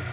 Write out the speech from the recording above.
you